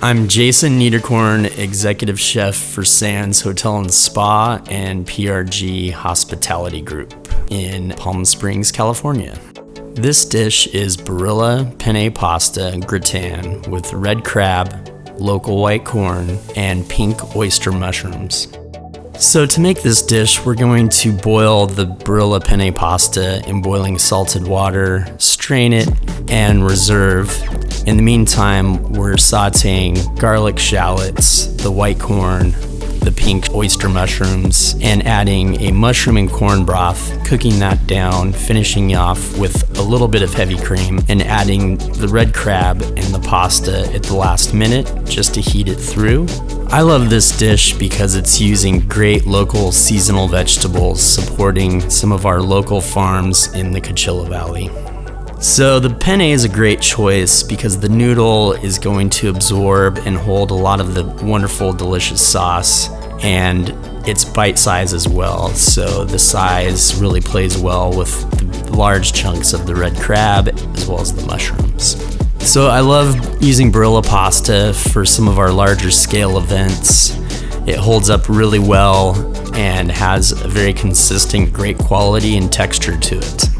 I'm Jason Niederkorn, Executive Chef for Sands Hotel and Spa and PRG Hospitality Group in Palm Springs, California. This dish is Barilla Penne Pasta Gratin with red crab, local white corn, and pink oyster mushrooms. So to make this dish, we're going to boil the Barilla penne pasta in boiling salted water, strain it, and reserve. In the meantime, we're sauteing garlic shallots, the white corn, the pink oyster mushrooms, and adding a mushroom and corn broth, cooking that down, finishing off with a little bit of heavy cream, and adding the red crab and the pasta at the last minute just to heat it through. I love this dish because it's using great local seasonal vegetables, supporting some of our local farms in the Coachella Valley. So the penne is a great choice because the noodle is going to absorb and hold a lot of the wonderful delicious sauce and it's bite size as well. So the size really plays well with the large chunks of the red crab as well as the mushrooms. So I love using Barilla pasta for some of our larger scale events. It holds up really well and has a very consistent, great quality and texture to it.